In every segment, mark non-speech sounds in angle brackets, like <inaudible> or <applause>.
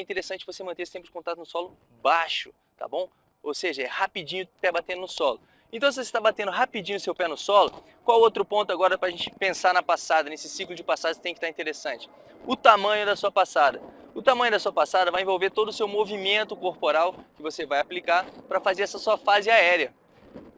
é interessante você manter tempo de contato no solo baixo, tá bom? Ou seja, é rapidinho o pé batendo no solo. Então, se você está batendo rapidinho o seu pé no solo, qual outro ponto agora para a gente pensar na passada, nesse ciclo de passada que tem que estar interessante? O tamanho da sua passada. O tamanho da sua passada vai envolver todo o seu movimento corporal que você vai aplicar para fazer essa sua fase aérea.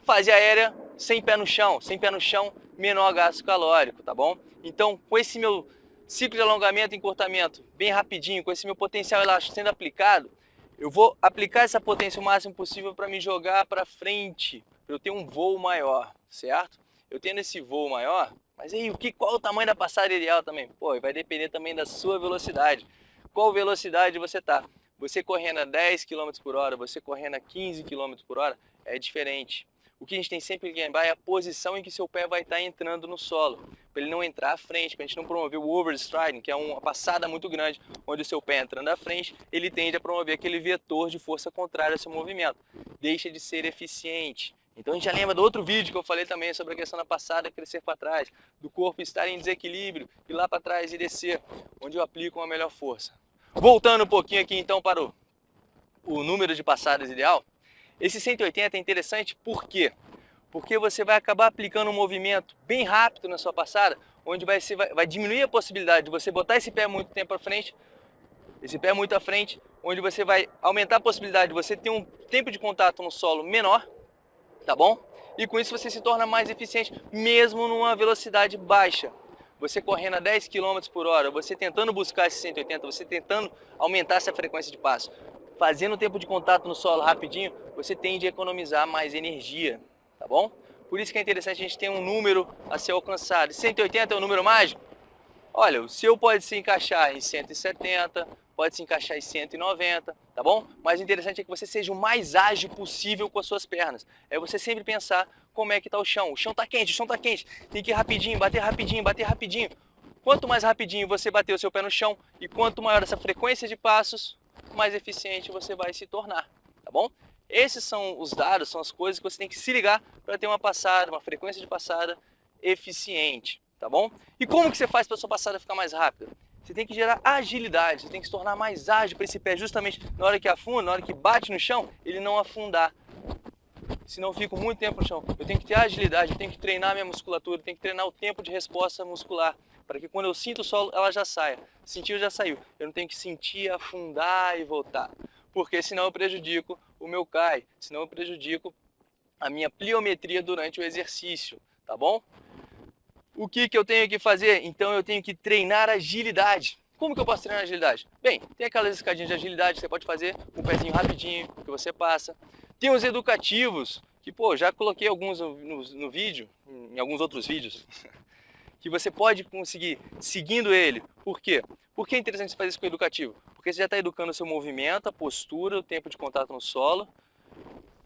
Fase aérea sem pé no chão, sem pé no chão, menor gasto calórico, tá bom? Então, com esse meu ciclo de alongamento e encurtamento bem rapidinho, com esse meu potencial elástico sendo aplicado, eu vou aplicar essa potência o máximo possível para me jogar para frente, para eu ter um voo maior, certo? Eu tendo esse voo maior, mas aí o que, qual o tamanho da passada ideal também? Pô, vai depender também da sua velocidade. Qual velocidade você está? Você correndo a 10 km por hora, você correndo a 15 km por hora, é diferente. O que a gente tem sempre que lembrar é a posição em que seu pé vai estar entrando no solo, para ele não entrar à frente, para a gente não promover o overstriding, que é uma passada muito grande, onde o seu pé entrando à frente, ele tende a promover aquele vetor de força contrária ao seu movimento. Deixa de ser eficiente. Então a gente já lembra do outro vídeo que eu falei também sobre a questão da passada crescer para trás, do corpo estar em desequilíbrio, e lá para trás e descer, onde eu aplico uma melhor força. Voltando um pouquinho aqui então para o, o número de passadas ideal, esse 180 é interessante por quê? Porque você vai acabar aplicando um movimento bem rápido na sua passada, onde vai, ser, vai, vai diminuir a possibilidade de você botar esse pé muito tempo à frente, esse pé muito à frente, onde você vai aumentar a possibilidade de você ter um tempo de contato no solo menor, tá bom? E com isso você se torna mais eficiente, mesmo numa velocidade baixa. Você correndo a 10 km por hora, você tentando buscar esse 180, você tentando aumentar essa frequência de passo, fazendo o tempo de contato no solo rapidinho, você tende a economizar mais energia, tá bom? Por isso que é interessante a gente ter um número a ser alcançado. 180 é o número mágico? Olha, o seu pode se encaixar em 170, pode se encaixar em 190, tá bom? Mas o interessante é que você seja o mais ágil possível com as suas pernas. É você sempre pensar como é que está o chão. O chão está quente, o chão está quente. Tem que ir rapidinho, bater rapidinho, bater rapidinho. Quanto mais rapidinho você bater o seu pé no chão e quanto maior essa frequência de passos, mais eficiente você vai se tornar, tá bom? Esses são os dados, são as coisas que você tem que se ligar para ter uma passada, uma frequência de passada eficiente, tá bom? E como que você faz para sua passada ficar mais rápida? Você tem que gerar agilidade, você tem que se tornar mais ágil para esse pé, justamente na hora que afunda, na hora que bate no chão, ele não afundar. Senão eu fico muito tempo no chão. Eu tenho que ter agilidade, eu tenho que treinar minha musculatura, eu tenho que treinar o tempo de resposta muscular para que quando eu sinto o solo, ela já saia. Sentiu, já saiu. Eu não tenho que sentir, afundar e voltar. Porque senão eu prejudico o meu CAI, senão eu prejudico a minha pliometria durante o exercício, tá bom? O que, que eu tenho que fazer? Então eu tenho que treinar agilidade. Como que eu posso treinar agilidade? Bem, tem aquelas escadinhas de agilidade que você pode fazer com um pezinho rapidinho que você passa. Tem os educativos, que pô, já coloquei alguns no, no, no vídeo, em alguns outros vídeos. <laughs> que você pode conseguir seguindo ele. Por quê? Por que é interessante fazer isso com o educativo? Porque você já está educando o seu movimento, a postura, o tempo de contato no solo.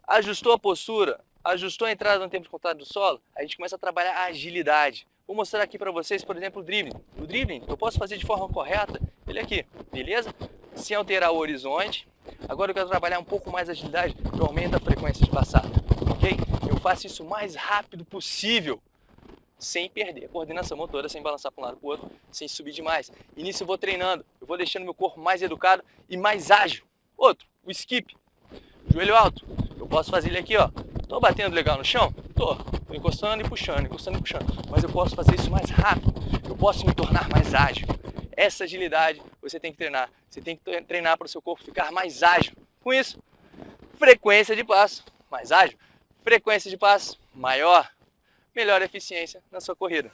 Ajustou a postura, ajustou a entrada no tempo de contato do solo, a gente começa a trabalhar a agilidade. Vou mostrar aqui para vocês, por exemplo, o dribbling. O dribbling eu posso fazer de forma correta, ele aqui, beleza? Sem alterar o horizonte. Agora eu quero trabalhar um pouco mais a agilidade, eu aumento a frequência de passada, ok? Eu faço isso o mais rápido possível sem perder a coordenação motora, sem balançar para um lado para o outro, sem subir demais. E nisso eu vou treinando, eu vou deixando meu corpo mais educado e mais ágil. Outro, o skip, joelho alto. Eu posso fazer ele aqui, ó. Tô batendo legal no chão? Tô. Tô encostando e puxando, encostando e puxando. Mas eu posso fazer isso mais rápido. Eu posso me tornar mais ágil. Essa agilidade você tem que treinar. Você tem que treinar para o seu corpo ficar mais ágil. Com isso, frequência de passo mais ágil, frequência de passo maior, melhor eficiência na sua corrida.